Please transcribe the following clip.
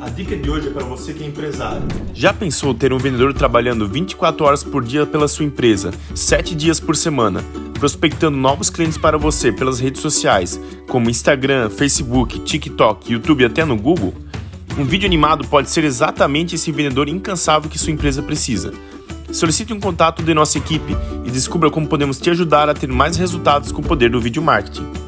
A dica de hoje é para você que é empresário. Já pensou ter um vendedor trabalhando 24 horas por dia pela sua empresa, 7 dias por semana, prospectando novos clientes para você pelas redes sociais, como Instagram, Facebook, TikTok, YouTube e até no Google? Um vídeo animado pode ser exatamente esse vendedor incansável que sua empresa precisa. Solicite um contato de nossa equipe e descubra como podemos te ajudar a ter mais resultados com o poder do vídeo marketing.